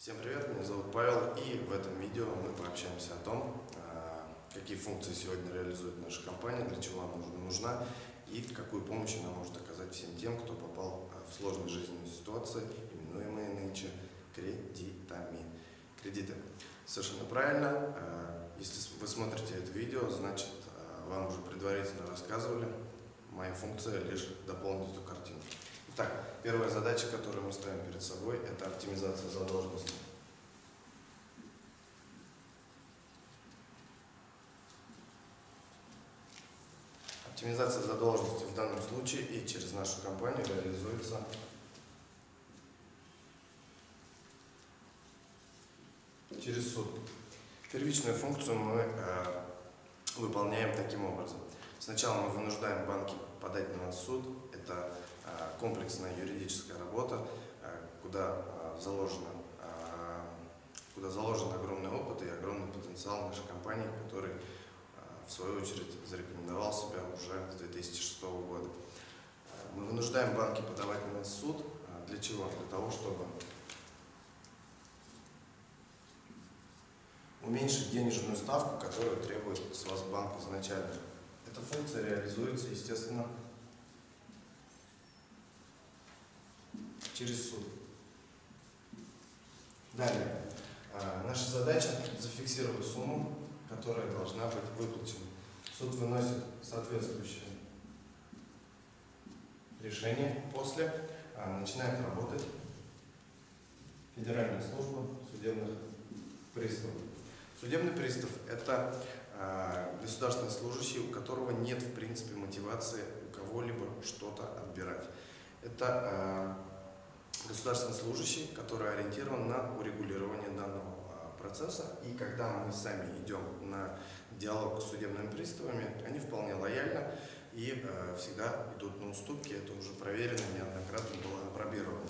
Всем привет, меня зовут Павел, и в этом видео мы пообщаемся о том, а, какие функции сегодня реализует наша компания, для чего она нужна и какую помощь она может оказать всем тем, кто попал а, в сложные жизненные ситуации, именуемые нынче кредитами. Кредиты. Совершенно правильно. А, если вы смотрите это видео, значит вам уже предварительно рассказывали. Моя функция лишь дополнить эту картину. Итак, первая задача, которую мы ставим перед собой, это оптимизация задолженности. Оптимизация задолженности в данном случае и через нашу компанию реализуется через суд. Первичную функцию мы э, выполняем таким образом. Сначала мы вынуждаем банки подать на нас суд. Это комплексная юридическая работа, э, куда э, заложено куда заложен огромный опыт и огромный потенциал нашей компании, который в свою очередь зарекомендовал себя уже с 2006 года. Мы вынуждаем банки подавать на нас суд. Для чего? Для того, чтобы уменьшить денежную ставку, которую требует с вас банк изначально. Эта функция реализуется, естественно, через суд. Далее. А, наша задача зафиксировать сумму, которая должна быть выплачена. Суд выносит соответствующее решение. После а, начинает работать Федеральная служба судебных приставов. Судебный пристав – это э, государственный служащий, у которого нет, в принципе, мотивации у кого-либо что-то отбирать. Это государственный служащий, который ориентирован на урегулирование данного э, процесса. И когда мы сами идем на диалог с судебными приставами, они вполне лояльно и э, всегда идут на уступки. Это уже проверено, неоднократно было опробировано.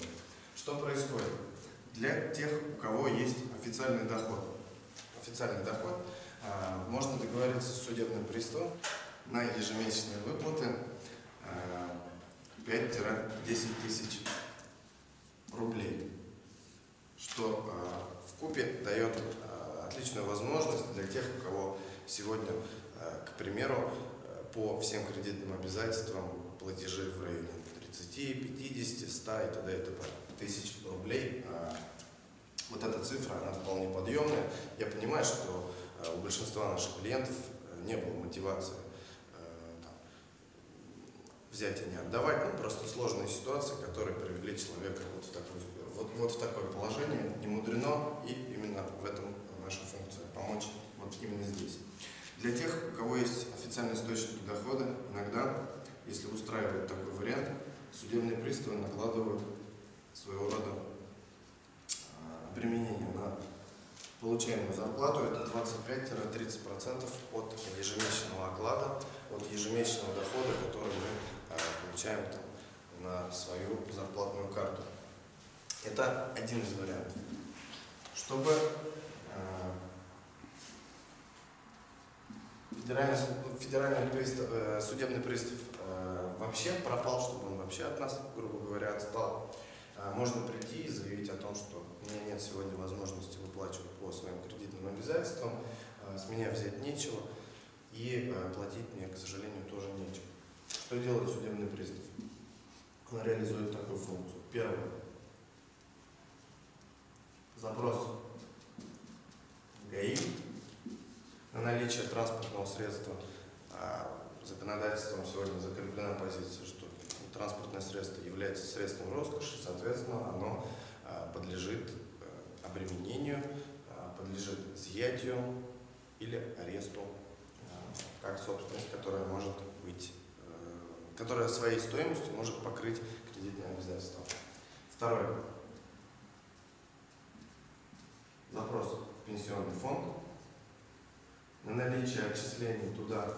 Что происходит? Для тех, у кого есть официальный доход – официальный доход, а, можно договориться с судебным приставом на ежемесячные выплаты 5-10 а, тысяч рублей, что а, в купе дает отличную возможность для тех, у кого сегодня, к примеру, по всем кредитным обязательствам платежи в районе 30, 50, 100 и т.д. и т.п. тысяч рублей вот эта цифра, она вполне подъемная. Я понимаю, что э, у большинства наших клиентов э, не было мотивации э, взять и не отдавать, ну просто сложные ситуации, которые привели человека вот в такое, вот, вот в такое положение, не мудрено, и именно в этом наша функция, помочь вот именно здесь. Для тех, у кого есть официальные источники дохода, иногда, если устраивает такой вариант, судебные приставы накладывают своего рода применение на получаемую зарплату это 25-30% от ежемесячного оклада, от ежемесячного дохода, который мы получаем там, на свою зарплатную карту. Это один из вариантов. Чтобы э, федеральный, федеральный пристав, э, судебный пристав вообще пропал, чтобы он вообще от нас, грубо говоря, отстал, а, можно прийти и заявить о том, что у меня нет сегодня возможности выплачивать по своим кредитным обязательствам, а, с меня взять нечего, и а, платить мне, к сожалению, тоже нечего. Что делает судебный пристав? Он реализует такую функцию. Первое. Запрос ГАИ на наличие транспортного средства. Законодательством сегодня закреплена позиция, что транспортное средство является средством роскоши, соответственно, оно а, подлежит э, обременению, а, подлежит изъятию или аресту а, как собственность, которая может быть, которая своей стоимостью может покрыть кредитные обязательства. Второе. Запрос в пенсионный фонд на наличие отчислений туда,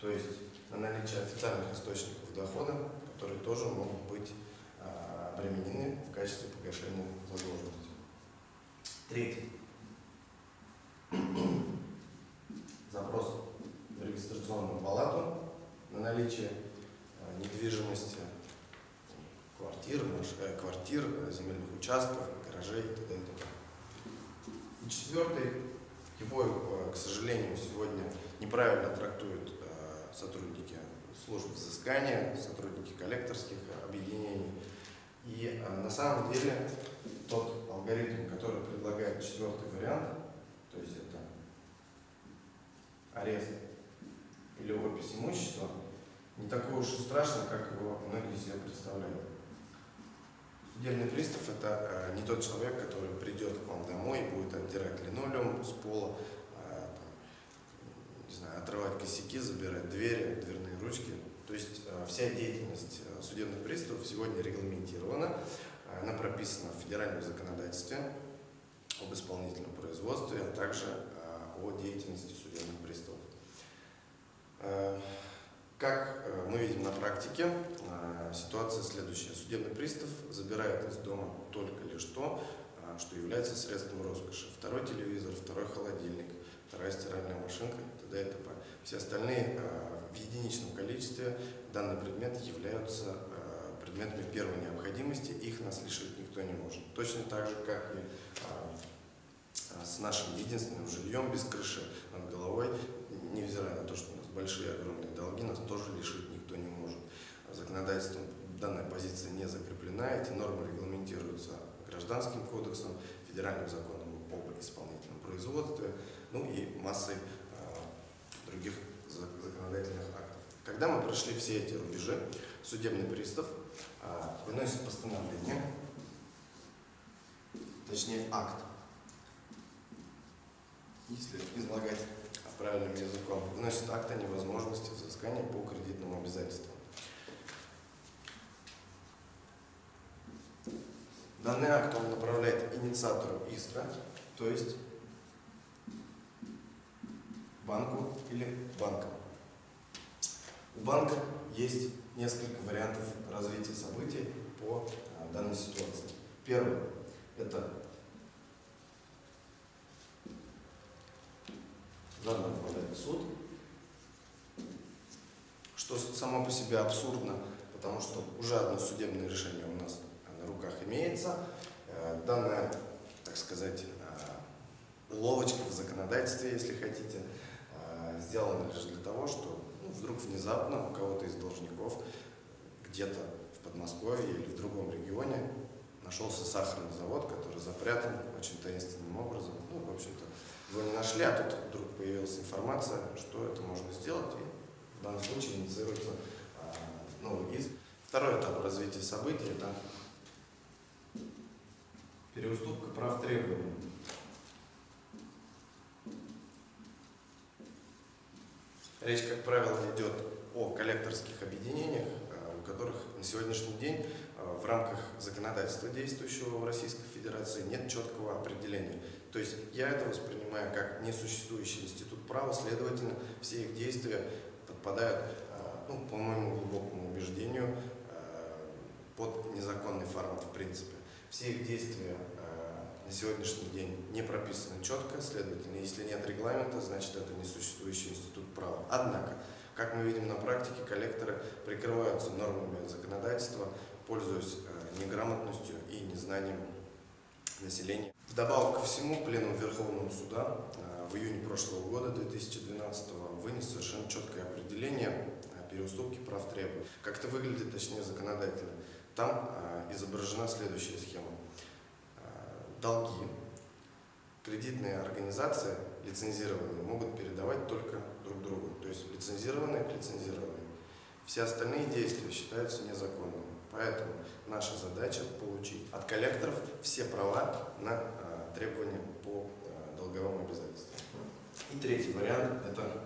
то есть на наличие официальных источников дохода, которые тоже могут быть а, обременены в качестве погашения задолженности. Третий. Запрос в регистрационную палату на наличие а, недвижимости, квартир, э, квартир, земельных участков, гаражей и т.д. И четвертый, его, э, к сожалению, сегодня неправильно трактуют э, сотрудники служб взыскания, сотрудники коллекторских объединений. И э, на самом деле тот алгоритм, который предлагает четвертый вариант, то есть это арест или опись имущества, не такой уж и страшный, как его многие себе представляют. Судебный пристав – это э, не тот человек, который придет к вам домой и будет отдирать линолеум с пола, там, не знаю, отрывать косяки, забирать двери, дверные ручки. То есть э, вся деятельность э, судебных приставов сегодня регламентирована, она прописана в федеральном законодательстве об исполнительном производстве, а также о деятельности судебных приставов. Э, Как э, мы видим на практике, э, ситуация следующая. Судебный пристав забирает из дома только лишь то, э, что является средством роскоши. Второй телевизор, второй холодильник, вторая стиральная машинка и т.д. и т.п. Все остальные э, в единичном количестве данные предметы являются предметами первой необходимости, их нас лишить никто не может. Точно так же, как и с нашим единственным жильем без крыши над головой, невзирая на то, что у нас большие огромные долги, нас тоже лишить никто не может. Законодательством данная позиция не закреплена, эти нормы регламентируются гражданским кодексом, федеральным законом об исполнительном производстве, ну и массой э, других зак- законодательных актов. Когда мы прошли все эти рубежи, судебный пристав э, выносит постановление, точнее акт, если излагать правильным языком, выносит акт о невозможности взыскания по кредитным обязательствам. Данный акт он направляет инициатору иска, то есть банку или банкам. У банка есть несколько вариантов развития событий по а, данной ситуации. Первый – это заново в суд, что само по себе абсурдно, потому что уже одно судебное решение у нас на руках имеется. Э, Данная, так сказать, э, уловочка в законодательстве, если хотите, э, сделана лишь для того, что ну, вдруг внезапно у кого-то из должников где-то в Подмосковье или в другом регионе нашелся сахарный завод, который запрятан очень таинственным образом. Ну, в общем-то, его не нашли, а тут вдруг появилась информация, что это можно сделать, и в данном случае инициируется новый иск. Второй этап развития событий – это переуступка прав требований. Речь, как правило, идет о коллекторских объединениях, а, у которых на сегодняшний день а, в рамках законодательства, действующего в Российской Федерации, нет четкого определения. То есть я это воспринимаю как несуществующий институт права, следовательно, все их действия подпадают, а, ну, по моему глубокому убеждению, под незаконный формат в принципе. Все их действия на сегодняшний день не прописаны четко, следовательно, если нет регламента, значит это несуществующий институт права. Однако, как мы видим на практике, коллекторы прикрываются нормами законодательства, пользуясь неграмотностью и незнанием населения. Вдобавок ко всему, Пленум Верховного Суда в июне прошлого года, 2012 вынес совершенно четкое определение переуступки прав требований. Как это выглядит, точнее, законодательно. Там изображена следующая схема долги кредитные организации лицензированные могут передавать только друг другу, то есть лицензированные к лицензированным. Все остальные действия считаются незаконными. Поэтому наша задача получить от коллекторов все права на а, требования по долговым обязательствам. И третий вариант – это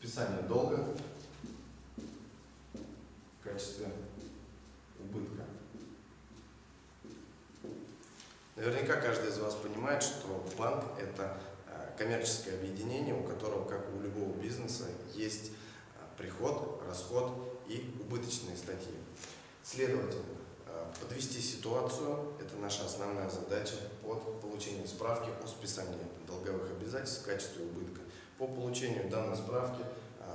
списание долга в качестве убытка. Наверняка каждый из вас понимает, что банк – это коммерческое объединение, у которого, как у любого бизнеса, есть приход, расход и убыточные статьи. Следовательно, подвести ситуацию – это наша основная задача под получением справки о списании долговых обязательств в качестве убытка. По получению данной справки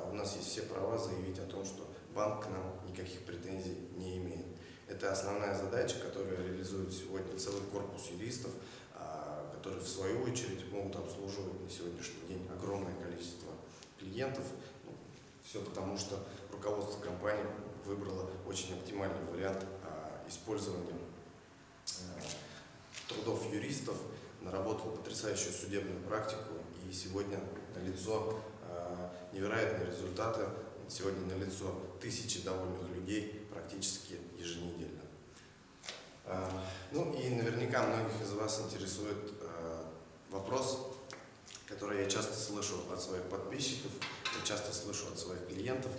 у нас есть все права заявить о том, что банк к нам никаких претензий не имеет. Это основная задача, которую реализует сегодня целый корпус юристов, а, которые в свою очередь могут обслуживать на сегодняшний день огромное количество клиентов. Ну, все потому, что руководство компании выбрало очень оптимальный вариант а, использования а, трудов юристов, наработал потрясающую судебную практику и сегодня налицо невероятные результаты, сегодня налицо тысячи довольных людей практически еженедельно. Ну и наверняка многих из вас интересует вопрос, который я часто слышу от своих подписчиков, часто слышу от своих клиентов.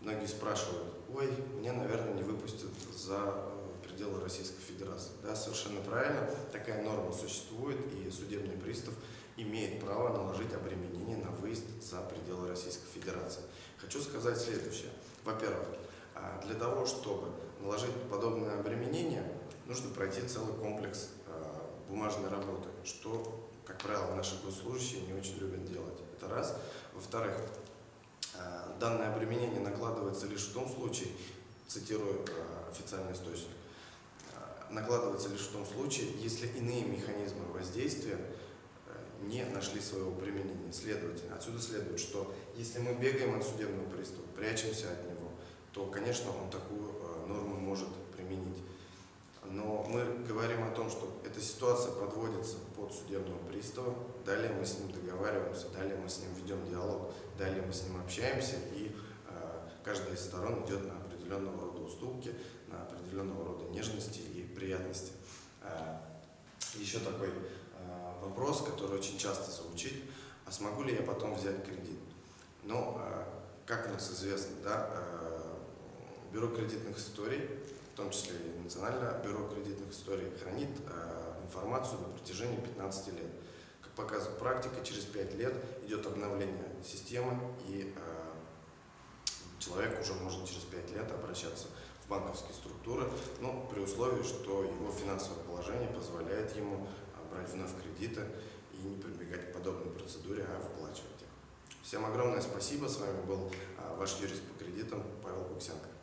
Многие спрашивают, ой, мне, наверное, не выпустят за э, пределы Российской Федерации. Да, совершенно правильно, такая норма существует, и судебный пристав имеет право наложить обременение на выезд за пределы Российской Федерации. Хочу сказать следующее. Во-первых, а, для того, чтобы наложить подобное обременение, нужно пройти целый комплекс а, бумажной работы, что как правило, наши госслужащие не очень любят делать. Это раз. Во-вторых, э, данное обременение накладывается лишь в том случае, цитирую официальный источник, накладывается лишь в том случае, если иные механизмы воздействия не нашли своего применения. Следовательно, отсюда следует, что если мы бегаем от судебного пристава, прячемся от него, то, конечно, он такую норму может применить. Но мы говорим о том, что эта ситуация подводится под судебного пристава, далее мы с ним договариваемся, далее мы с ним ведем диалог, далее мы с ним общаемся, и э, каждая из сторон идет на определенного рода уступки, на определенного рода нежности и приятности. Э, еще такой э, вопрос, который очень часто звучит, а смогу ли я потом взять кредит? Ну, э, как у нас известно, да, э, Бюро кредитных историй в том числе и Национальное бюро кредитных историй, хранит э, информацию на протяжении 15 лет. Как показывает практика, через 5 лет идет обновление системы, и э, человек уже может через 5 лет обращаться в банковские структуры, но при условии, что его финансовое положение позволяет ему брать вновь кредиты и не прибегать к подобной процедуре, а выплачивать их. Всем огромное спасибо. С вами был ваш юрист по кредитам Павел Куксенко.